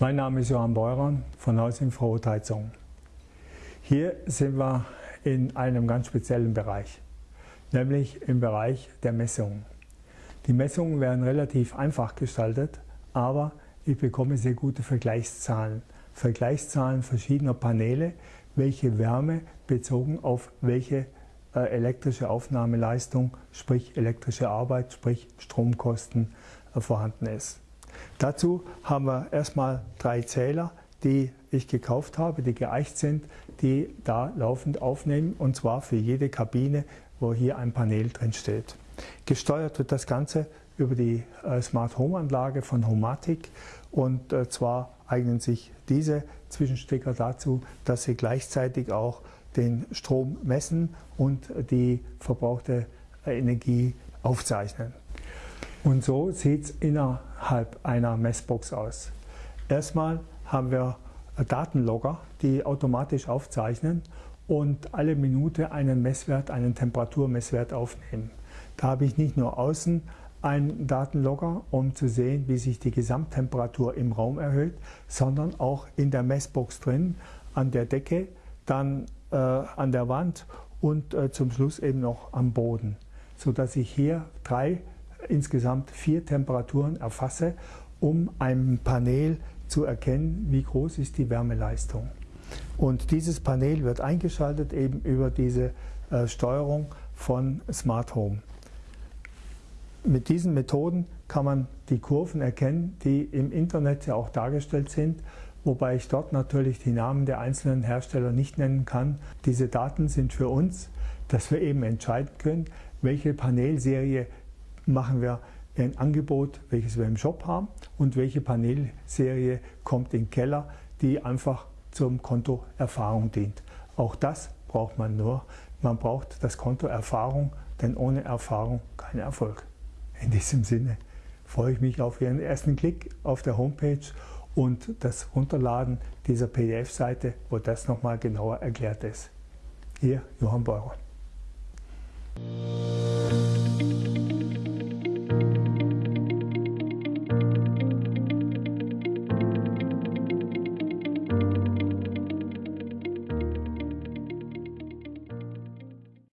Mein Name ist Johann Beuron von Haus Infrarotheizung. Hier sind wir in einem ganz speziellen Bereich, nämlich im Bereich der Messungen. Die Messungen werden relativ einfach gestaltet, aber ich bekomme sehr gute Vergleichszahlen. Vergleichszahlen verschiedener Paneele, welche Wärme bezogen auf welche äh, elektrische Aufnahmeleistung, sprich elektrische Arbeit, sprich Stromkosten äh, vorhanden ist. Dazu haben wir erstmal drei Zähler, die ich gekauft habe, die geeicht sind, die da laufend aufnehmen und zwar für jede Kabine, wo hier ein Panel drin steht. Gesteuert wird das Ganze über die äh, Smart Home Anlage von Homatic und äh, zwar eignen sich diese Zwischenstecker dazu, dass sie gleichzeitig auch den Strom messen und die verbrauchte Energie aufzeichnen. Und so sieht es innerhalb einer Messbox aus. Erstmal haben wir Datenlogger, die automatisch aufzeichnen und alle Minute einen Messwert, einen Temperaturmesswert aufnehmen. Da habe ich nicht nur außen einen Datenlogger, um zu sehen, wie sich die Gesamttemperatur im Raum erhöht, sondern auch in der Messbox drin, an der Decke, dann äh, an der Wand und äh, zum Schluss eben noch am Boden, sodass ich hier drei insgesamt vier Temperaturen erfasse, um einem Panel zu erkennen, wie groß ist die Wärmeleistung. Und dieses Panel wird eingeschaltet eben über diese äh, Steuerung von Smart Home. Mit diesen Methoden kann man die Kurven erkennen, die im Internet ja auch dargestellt sind, wobei ich dort natürlich die Namen der einzelnen Hersteller nicht nennen kann. Diese Daten sind für uns, dass wir eben entscheiden können, welche Panelserie machen wir ein Angebot, welches wir im Shop haben und welche Panelserie kommt in den Keller, die einfach zum Konto Erfahrung dient. Auch das braucht man nur. Man braucht das Konto Erfahrung, denn ohne Erfahrung kein Erfolg. In diesem Sinne freue ich mich auf Ihren ersten Klick auf der Homepage und das Runterladen dieser PDF-Seite, wo das nochmal genauer erklärt ist. Ihr Johann Beurer.